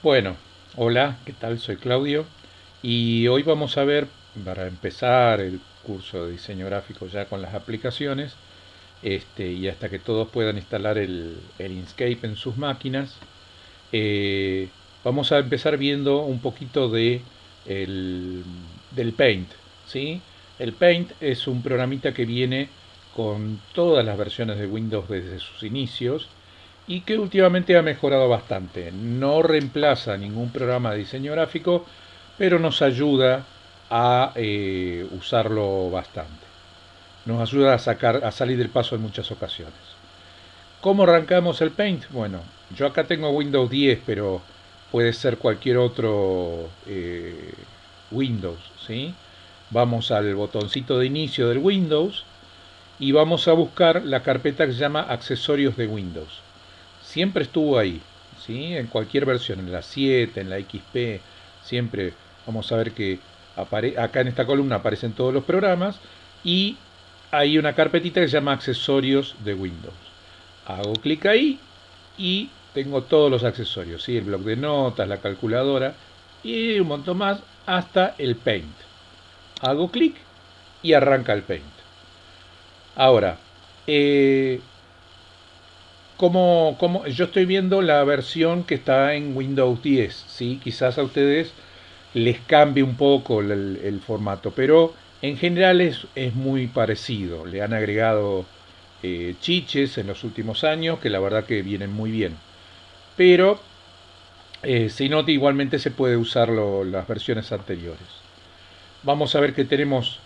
Bueno, hola, ¿qué tal? Soy Claudio y hoy vamos a ver, para empezar el curso de diseño gráfico ya con las aplicaciones, este, y hasta que todos puedan instalar el, Inkscape en sus máquinas, eh, vamos a empezar viendo un poquito de del Paint. ¿sí? El Paint es un programita que viene con todas las versiones de Windows desde sus inicios y que últimamente ha mejorado bastante. No reemplaza ningún programa de diseño gráfico, pero nos ayuda a eh, usarlo bastante. Nos ayuda a, sacar, a salir del paso en muchas ocasiones. ¿Cómo arrancamos el Paint? Bueno, yo acá tengo Windows 10, pero puede ser cualquier otro eh, Windows. ¿sí? Vamos al botoncito de inicio del Windows y vamos a buscar la carpeta que se llama accesorios de Windows siempre estuvo ahí, ¿sí? en cualquier versión, en la 7, en la XP, siempre vamos a ver que acá en esta columna aparecen todos los programas y hay una carpetita que se llama accesorios de Windows. Hago clic ahí y tengo todos los accesorios, ¿sí? el bloc de notas, la calculadora y un montón más hasta el Paint. Hago clic y arranca el Paint. Ahora, eh, como, yo estoy viendo la versión que está en Windows 10, ¿sí? quizás a ustedes les cambie un poco el, formato, pero en general es, es, muy parecido. Le han agregado eh, chiches en los últimos años que la verdad que vienen muy bien. Pero eh, si no, igualmente se puede usar las versiones anteriores. Vamos a ver que tenemos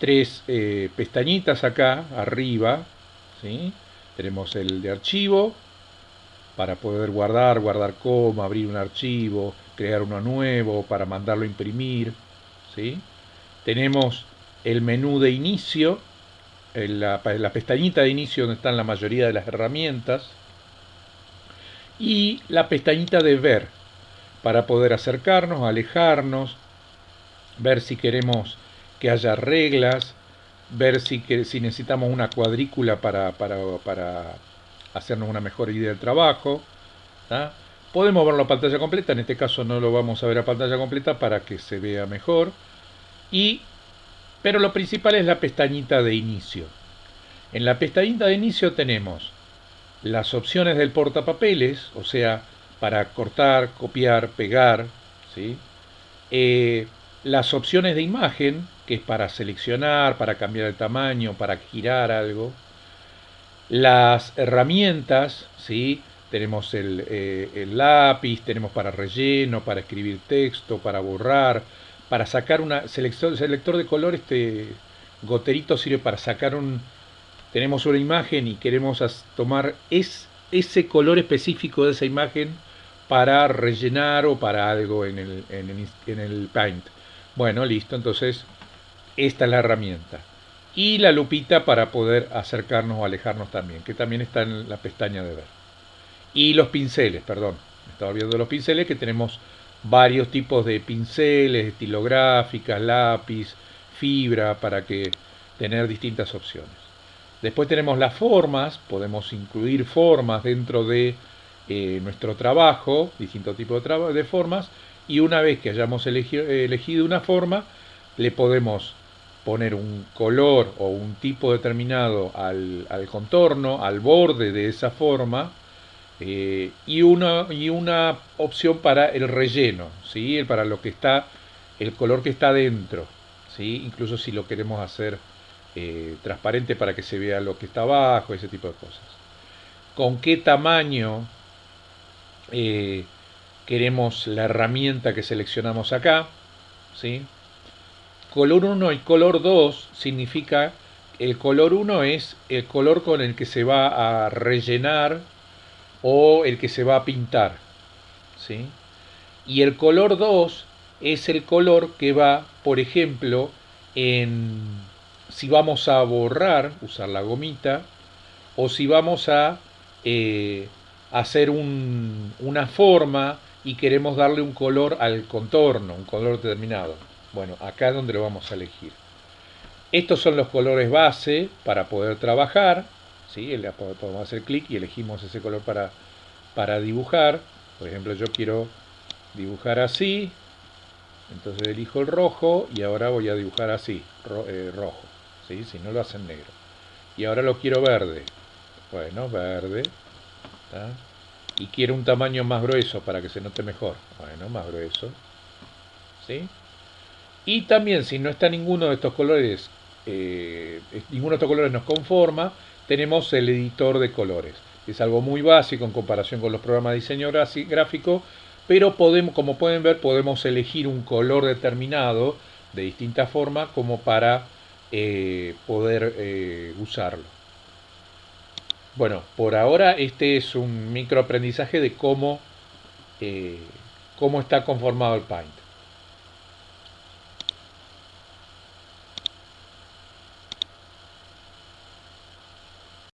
tres eh, pestañitas acá arriba, ¿sí? Tenemos el de archivo para poder guardar, guardar coma, abrir un archivo, crear uno nuevo, para mandarlo a imprimir. ¿sí? Tenemos el menú de inicio, la, la pestañita de inicio donde están la mayoría de las herramientas. Y la pestañita de ver, para poder acercarnos, alejarnos, ver si queremos que haya reglas, ver si, que, si necesitamos una cuadrícula para, para, hacernos una mejor idea del trabajo. Podemos verlo a pantalla completa, en este caso no lo vamos a ver a pantalla completa para que se vea mejor. Y, pero lo principal es la pestañita de inicio. En la pestañita de inicio tenemos las opciones del portapapeles, o sea, para cortar, copiar, pegar, ¿sí? Eh, las opciones de imagen, que es para seleccionar, para cambiar el tamaño, para girar algo. Las herramientas, ¿sí? tenemos el, eh, lápiz, tenemos para relleno, para escribir texto, para borrar, para sacar una selector, selector de color, este goterito sirve para sacar un... Tenemos una imagen y queremos tomar es, ese color específico de esa imagen para rellenar o para algo en el, en el, en el Paint. Bueno, listo, entonces esta es la herramienta. Y la lupita para poder acercarnos o alejarnos también, que también está en la pestaña de ver. Y los pinceles, perdón, estaba viendo los pinceles que tenemos varios tipos de pinceles, estilográficas, lápiz, fibra, para que tener distintas opciones. Después tenemos las formas, podemos incluir formas dentro de eh, nuestro trabajo, distintos tipos de, de formas, y una vez que hayamos elegido una forma, le podemos poner un color o un tipo determinado al, contorno, al borde de esa forma, eh, y, una, y una opción para el relleno, ¿sí? para lo que está, el color que está dentro, ¿sí? incluso si lo queremos hacer eh, transparente para que se vea lo que está abajo, ese tipo de cosas. ¿Con qué tamaño eh, queremos la herramienta que seleccionamos acá, ¿sí? Color 1 y color 2 significa, el color 1 es el color con el que se va a rellenar o el que se va a pintar, ¿sí? Y el color 2 es el color que va, por ejemplo, en si vamos a borrar, usar la gomita, o si vamos a eh, hacer una forma y queremos darle un color al contorno, un color determinado. Bueno, acá es donde lo vamos a elegir. Estos son los colores base para poder trabajar. ¿sí? Podemos hacer clic y elegimos ese color para, para dibujar. Por ejemplo, yo quiero dibujar así, entonces elijo el rojo y ahora voy a dibujar así, eh, rojo, ¿sí? si no lo hacen negro. Y ahora lo quiero verde, bueno, verde, y quiero un tamaño más grueso para que se note mejor, bueno, más grueso, ¿sí? Y también si no está ninguno de estos colores, eh, ninguno de estos colores nos conforma, tenemos el editor de colores. Es algo muy básico en comparación con los programas de diseño gráfico, pero podemos, como pueden ver, podemos elegir un color determinado de distinta forma como para eh, poder eh, usarlo. Bueno, por ahora este es un microaprendizaje de cómo, cómo está conformado el Paint.